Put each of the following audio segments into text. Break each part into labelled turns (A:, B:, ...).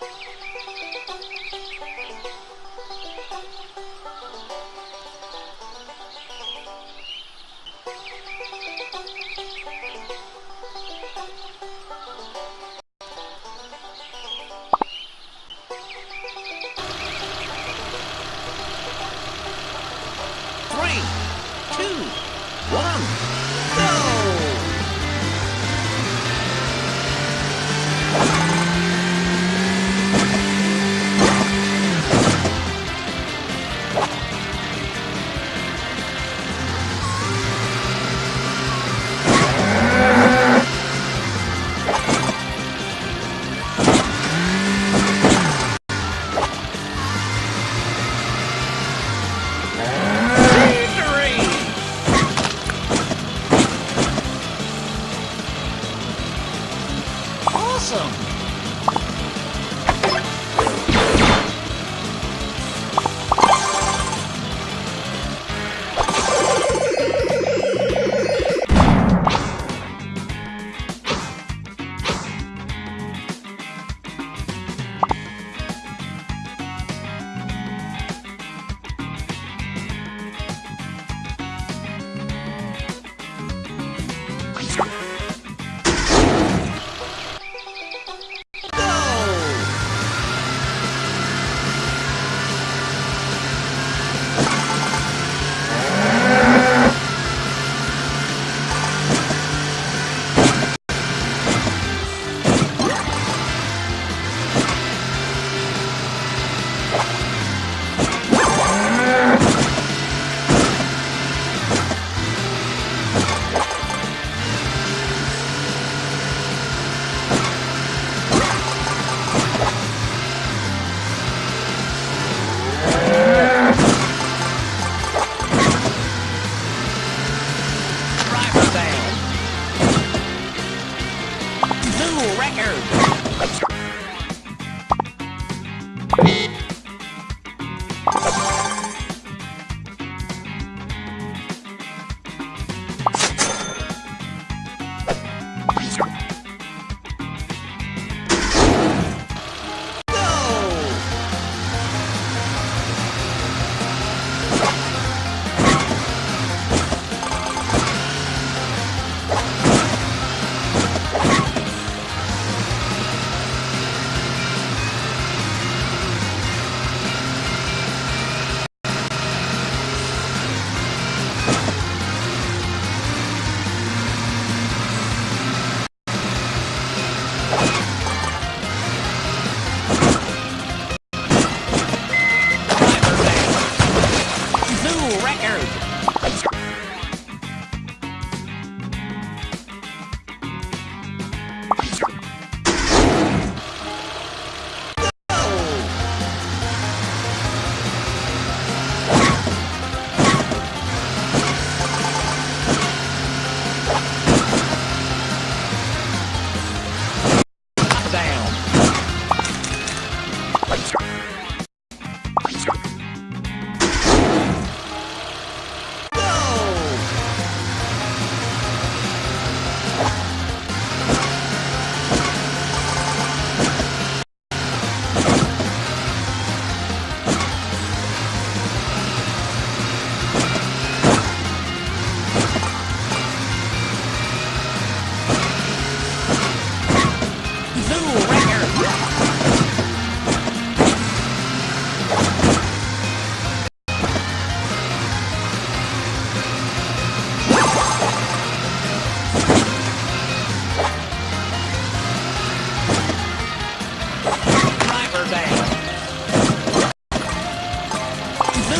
A: Thank you.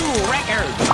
B: new record.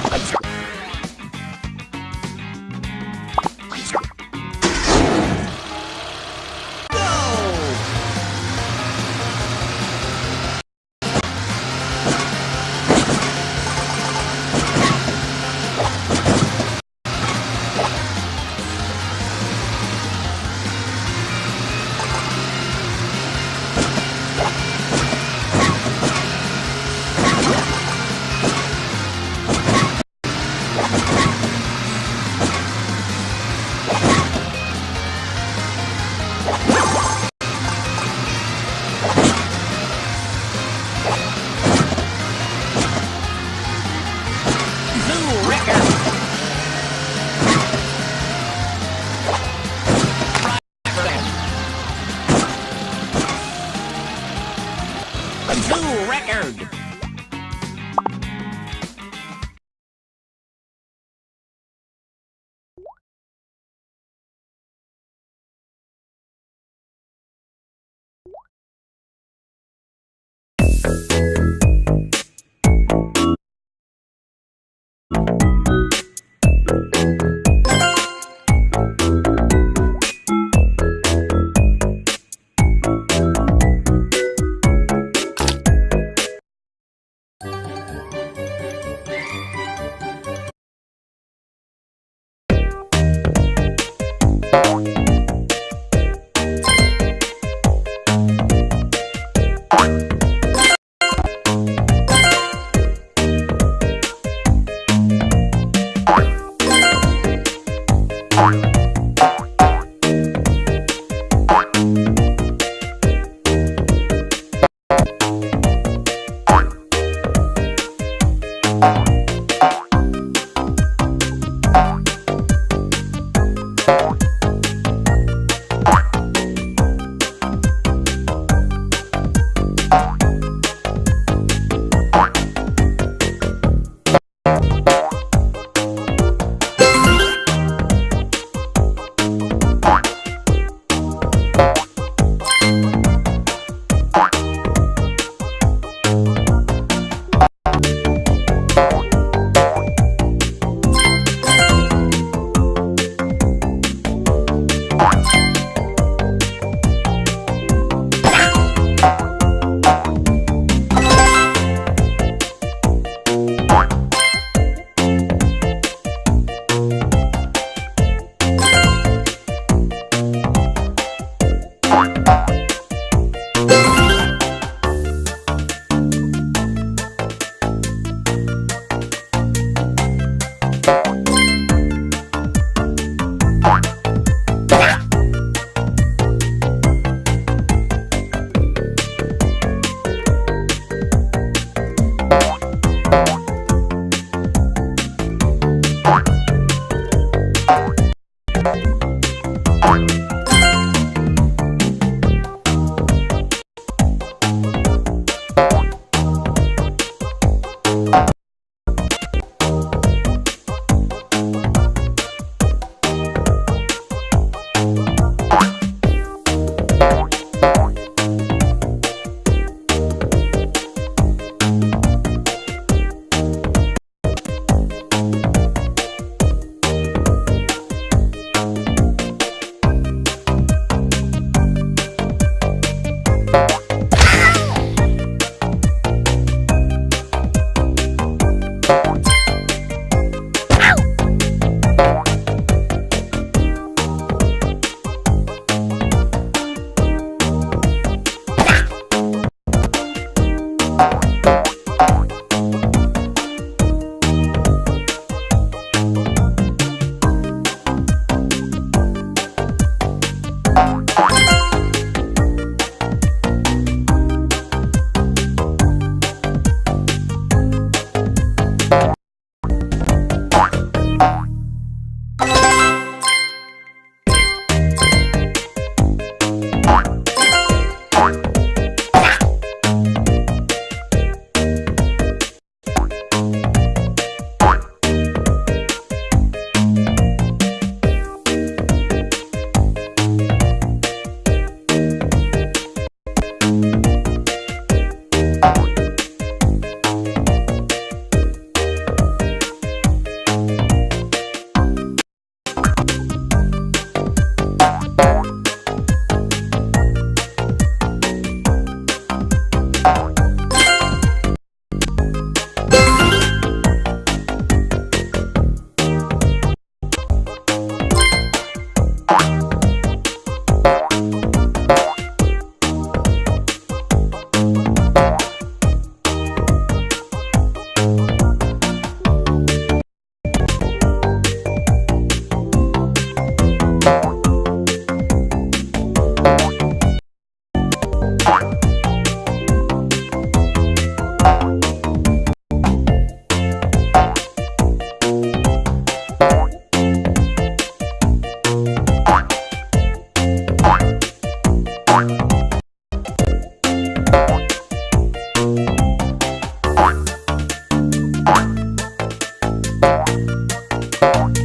B: Bye.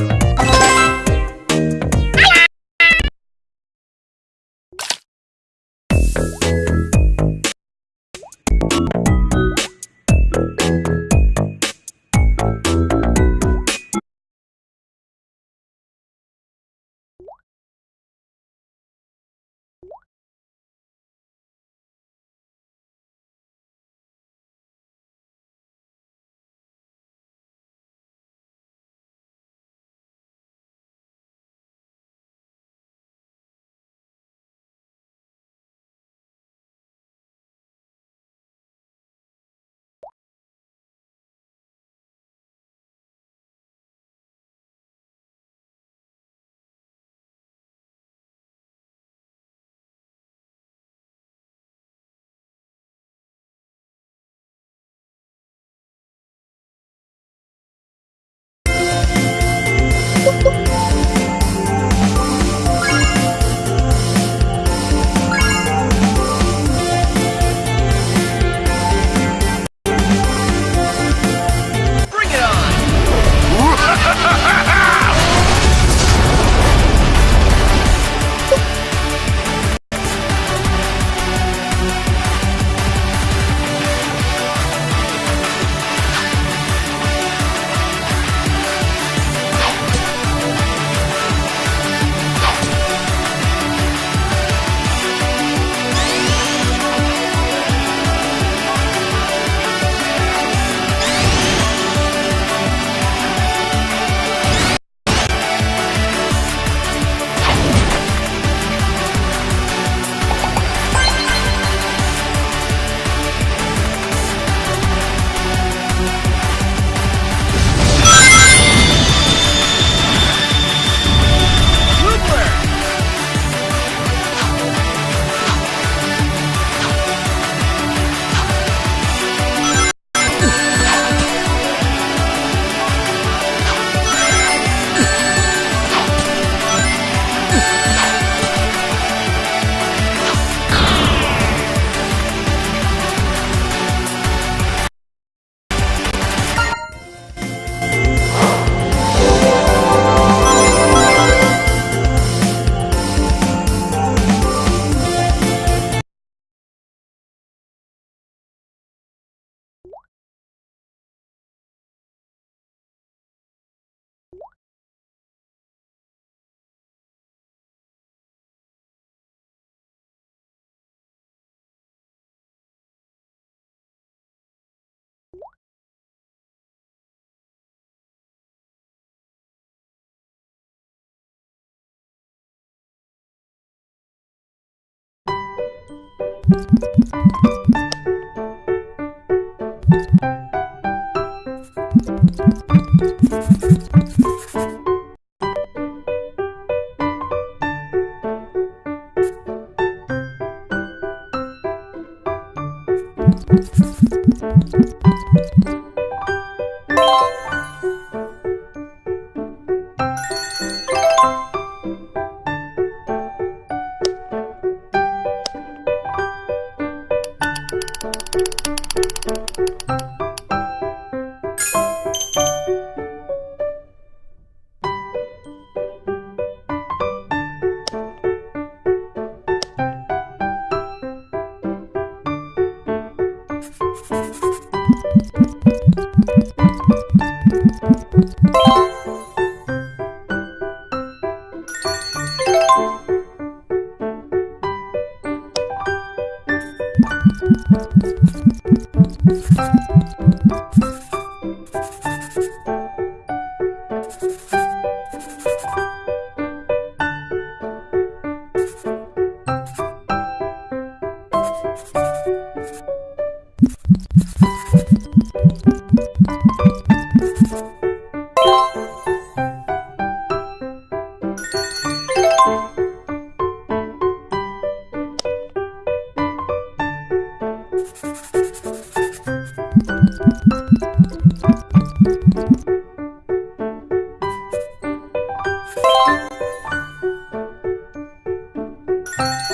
B: you Thank you. Thank you.